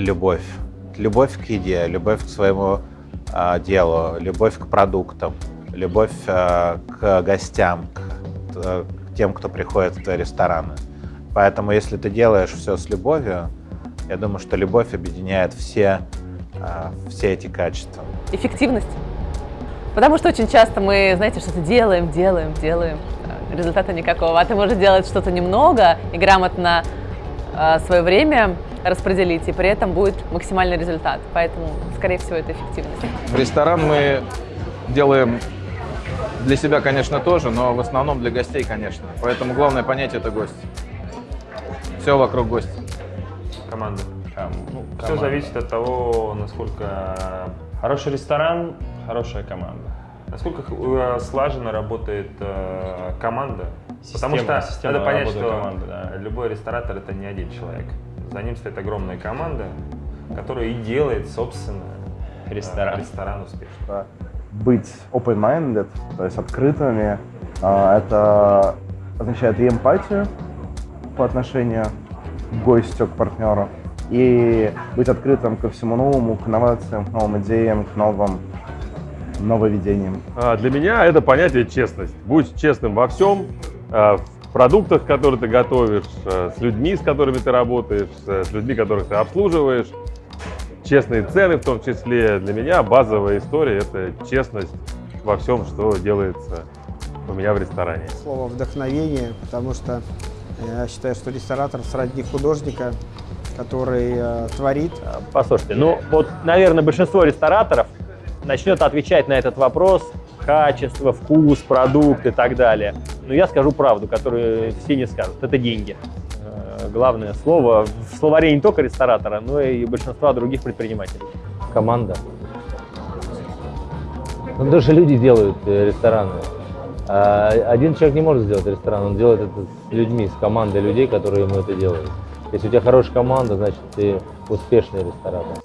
любовь. Любовь к еде, любовь к своему э, делу, любовь к продуктам, любовь э, к гостям, к, э, к тем, кто приходит в твои рестораны. Поэтому, если ты делаешь все с любовью, я думаю, что любовь объединяет все, э, все эти качества. Эффективность. Потому что очень часто мы, знаете, что-то делаем, делаем, делаем, результата никакого. А ты можешь делать что-то немного и грамотно свое время распределить, и при этом будет максимальный результат. Поэтому, скорее всего, это эффективность. В ресторан мы делаем для себя, конечно, тоже, но в основном для гостей, конечно. Поэтому главное понятие – это гость. Все вокруг гостя. Команда. Ну, Все команда. зависит от того, насколько, Хороший ресторан, хорошая команда. насколько э, слаженно работает э, команда. Потому Система- что система надо понять, что команды, да. любой ресторатор это не один человек. За ним стоит огромная команда, которая и делает, собственно, э, Ресторан. ресторан успешным. быть open-minded, то есть открытыми. А, Это означает и эмпатию по отношению к гостю, к партнеру, и быть открытым ко всему новому, к инновациям, к новым идеям, к новым нововведениям. А, Для меня это понятие честность. Будь честным во всем, в продуктах, которые ты готовишь, а, с людьми, с которыми ты работаешь, а, с людьми, которых ты обслуживаешь. Честные цены в том числе. Для меня базовая история – это честность во всем, что делается у меня в ресторане. слово вдохновение, потому что я считаю, что ресторатор сродни художника, который э, творит. Послушайте, ну вот, наверное, большинство рестораторов начнет отвечать на этот вопрос качество, вкус, продукт и так далее. Но я скажу правду, которую все не скажут. Это деньги. Э, Главное слово в словаре не только ресторатора, но и большинства других предпринимателей. команда. Ну, даже люди делают э, рестораны. А один человек не может сделать ресторан, он делает это с людьми, с командой людей, которые ему это делают. Если у тебя хорошая команда, значит ты успешный ресторатор.